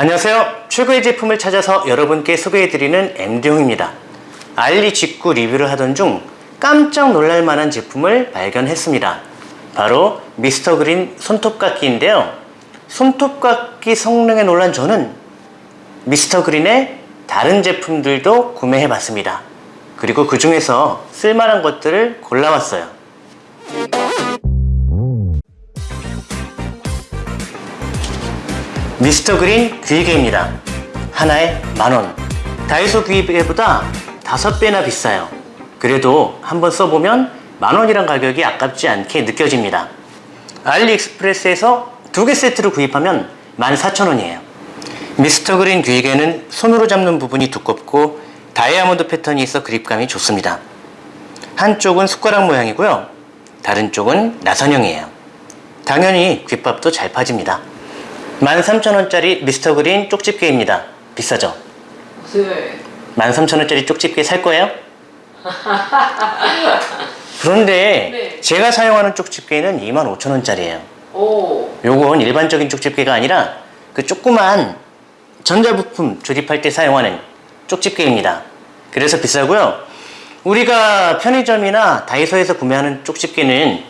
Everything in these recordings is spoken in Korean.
안녕하세요. 최고의 제품을 찾아서 여러분께 소개해드리는 MD용입니다. 알리 직구 리뷰를 하던 중 깜짝 놀랄 만한 제품을 발견했습니다. 바로 미스터 그린 손톱깎이인데요. 손톱깎이 성능에 놀란 저는 미스터 그린의 다른 제품들도 구매해봤습니다. 그리고 그 중에서 쓸만한 것들을 골라왔어요. 미스터 그린 귀이개입니다. 하나에 만원. 다이소 귀이개보다 다섯 배나 비싸요. 그래도 한번 써보면 만원이란 가격이 아깝지 않게 느껴집니다. 알리익스프레스에서 두 개 세트로 구입하면 14,000원이에요. 미스터 그린 귀이개는 손으로 잡는 부분이 두껍고 다이아몬드 패턴이 있어 그립감이 좋습니다. 한쪽은 숟가락 모양이고요. 다른 쪽은 나선형이에요. 당연히 귓밥도 잘 파집니다. 13,000원짜리 미스터 그린 쪽집게입니다. 비싸죠? 네. 13,000원짜리 쪽집게 살 거예요? 그런데 네. 제가 사용하는 쪽집게는 25,000원짜리예요. 오. 요건 일반적인 쪽집게가 아니라 그 조그만 전자부품 조립할 때 사용하는 쪽집게입니다. 그래서 비싸고요. 우리가 편의점이나 다이소에서 구매하는 쪽집게는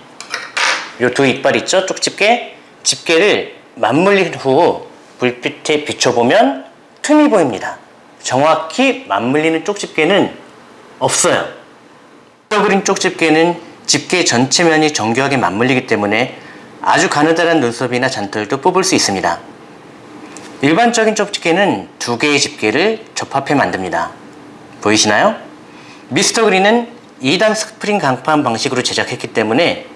요 두 이빨 있죠? 쪽집게? 집게를 맞물린 후 불빛에 비춰보면 틈이 보입니다. 정확히 맞물리는 쪽 집게는 없어요. 그린 쪽 집게는 집게 전체 면이 정교하게 맞물리기 때문에 아주 가느다란 눈썹이나 잔털도 뽑을 수 있습니다. 일반적인 쪽 집게는 두 개의 집게를 접합해 만듭니다. 보이시나요? 미스터 그린은 2단 스프링 강판 방식으로 제작했기 때문에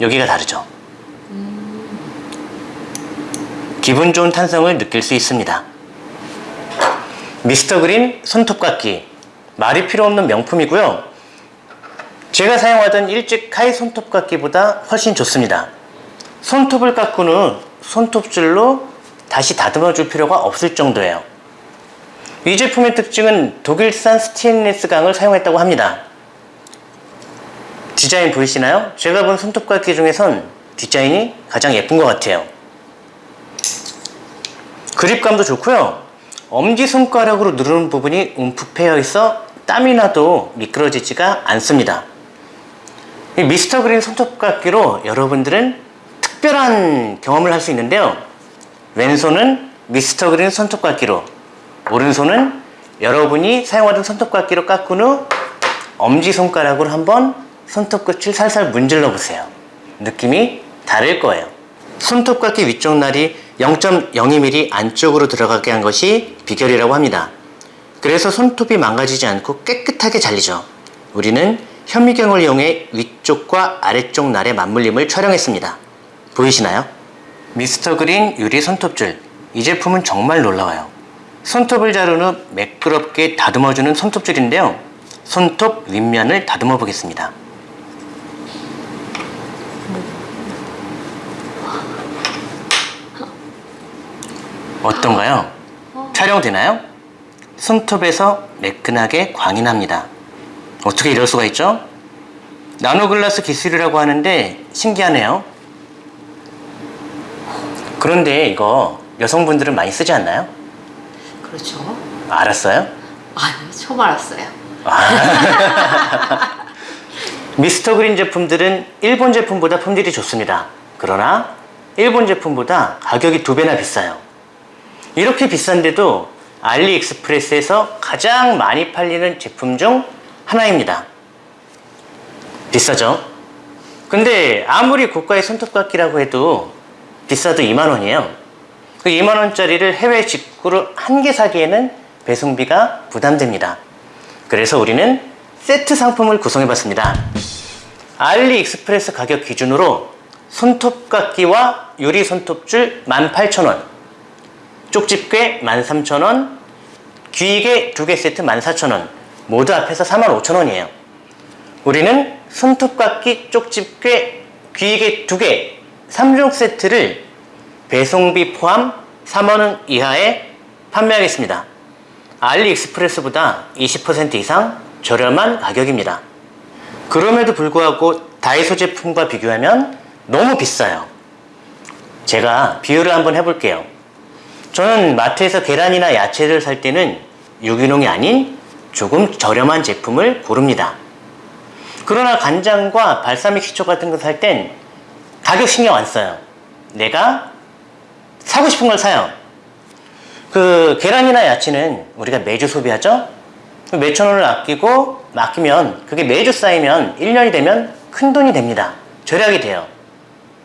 여기가 다르죠. 기분 좋은 탄성을 느낄 수 있습니다. 미스터 그린 손톱깎이 말이 필요 없는 명품이고요. 제가 사용하던 일찍 카이 손톱깎이보다 훨씬 좋습니다. 손톱을 깎은 후 손톱줄로 다시 다듬어 줄 필요가 없을 정도예요. 이 제품의 특징은 독일산 스테인리스 강을 사용했다고 합니다. 디자인 보이시나요? 제가 본 손톱깎이 중에선 디자인이 가장 예쁜 것 같아요. 그립감도 좋고요. 엄지손가락으로 누르는 부분이 움푹 패여 있어 땀이 나도 미끄러지지가 않습니다. 이 미스터 그린 손톱깎이로 여러분들은 특별한 경험을 할 수 있는데요. 왼손은 미스터 그린 손톱깎이로 오른손은 여러분이 사용하던 손톱깎이로 깎은 후 엄지손가락으로 한번 손톱끝을 살살 문질러 보세요. 느낌이 다를 거예요. 손톱깎이 위쪽 날이 0.02mm 안쪽으로 들어가게 한 것이 비결이라고 합니다. 그래서 손톱이 망가지지 않고 깨끗하게 잘리죠. 우리는 현미경을 이용해 위쪽과 아래쪽 날의 맞물림을 촬영했습니다. 보이시나요? 미스터 그린 유리 손톱줄. 이 제품은 정말 놀라워요. 손톱을 자른 후 매끄럽게 다듬어주는 손톱줄인데요. 손톱 윗면을 다듬어 보겠습니다. 어떤가요? 촬영되나요? 손톱에서 매끈하게 광이 납니다. 어떻게 이럴 수가 있죠? 나노글라스 기술이라고 하는데 신기하네요. 그런데 이거 여성분들은 많이 쓰지 않나요? 그렇죠. 알았어요? 아니요, 처음 알았어요. 미스터 그린 제품들은 일본 제품보다 품질이 좋습니다. 그러나 일본 제품보다 가격이 두 배나 비싸요. 이렇게 비싼데도 알리익스프레스에서 가장 많이 팔리는 제품 중 하나입니다. 비싸죠? 근데 아무리 고가의 손톱깎이라고 해도 비싸도 2만원이에요. 그 2만원짜리를 해외 직구로 한 개 사기에는 배송비가 부담됩니다. 그래서 우리는 세트 상품을 구성해 봤습니다. 알리익스프레스 가격 기준으로 손톱깎이와 유리 손톱줄 18,000원 쪽집게 13,000원 귀이개 두개 세트 14,000원 모두 합해서 45,000원이에요. 우리는 손톱깎이, 쪽집게, 귀이개 두개 3종 세트를 배송비 포함 3만원 이하에 판매하겠습니다. 알리익스프레스보다 20% 이상 저렴한 가격입니다. 그럼에도 불구하고 다이소 제품과 비교하면 너무 비싸요. 제가 비교를 한번 해볼게요. 저는 마트에서 계란이나 야채를 살 때는 유기농이 아닌 조금 저렴한 제품을 고릅니다. 그러나 간장과 발사믹 식초 같은 거 살 땐 가격 신경 안 써요. 내가 사고 싶은 걸 사요. 그 계란이나 야채는 우리가 매주 소비하죠? 몇천 원을 아끼고 맡기면 그게 매주 쌓이면 1년이 되면 큰 돈이 됩니다. 절약이 돼요.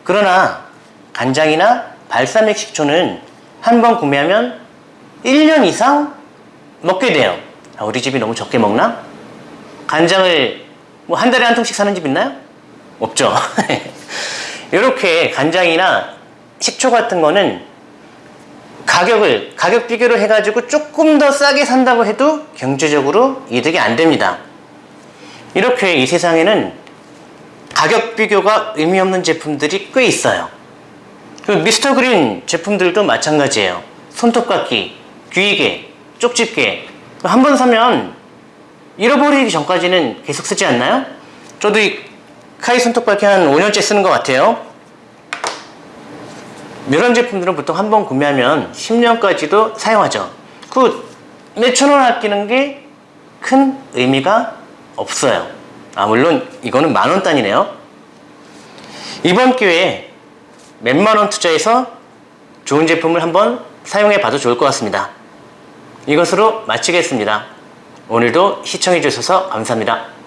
그러나 간장이나 발사믹 식초는 한 번 구매하면 1년 이상 먹게 돼요. 아, 우리 집이 너무 적게 먹나? 간장을 뭐 한 달에 한 통씩 사는 집 있나요? 없죠. 이렇게 간장이나 식초 같은 거는 가격을 가격 비교를 해가지고 조금 더 싸게 산다고 해도 경제적으로 이득이 안 됩니다. 이렇게 이 세상에는 가격 비교가 의미 없는 제품들이 꽤 있어요. 그 미스터 그린 제품들도 마찬가지예요. 손톱깎이, 귀이개, 쪽집게 한 번 사면 잃어버리기 전까지는 계속 쓰지 않나요? 저도 이 카이 손톱깎이 한 5년째 쓰는 것 같아요. 이런 제품들은 보통 한 번 구매하면 10년까지도 사용하죠. 그 몇천 원 아끼는 게 큰 의미가 없어요. 아, 물론 이거는 만 원 단위네요. 이번 기회에 몇만 원 투자해서 좋은 제품을 한번 사용해 봐도 좋을 것 같습니다. 이것으로 마치겠습니다. 오늘도 시청해 주셔서 감사합니다.